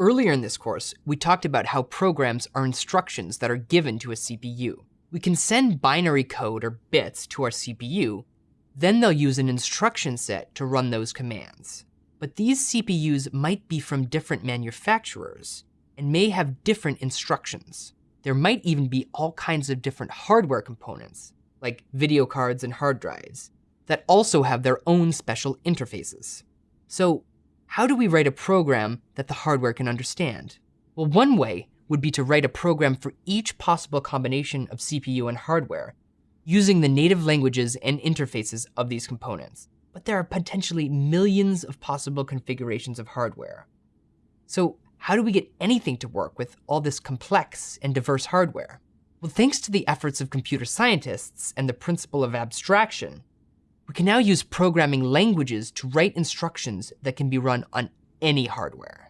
Earlier in this course, we talked about how programs are instructions that are given to a CPU. We can send binary code or bits to our CPU, then they'll use an instruction set to run those commands. But these CPUs might be from different manufacturers and may have different instructions. There might even be all kinds of different hardware components, like video cards and hard drives, that also have their own special interfaces. So how do we write a program that the hardware can understand? Well, one way would be to write a program for each possible combination of CPU and hardware, using the native languages and interfaces of these components. But there are potentially millions of possible configurations of hardware. So how do we get anything to work with all this complex and diverse hardware? Well, thanks to the efforts of computer scientists and the principle of abstraction, we can now use programming languages to write instructions that can be run on any hardware.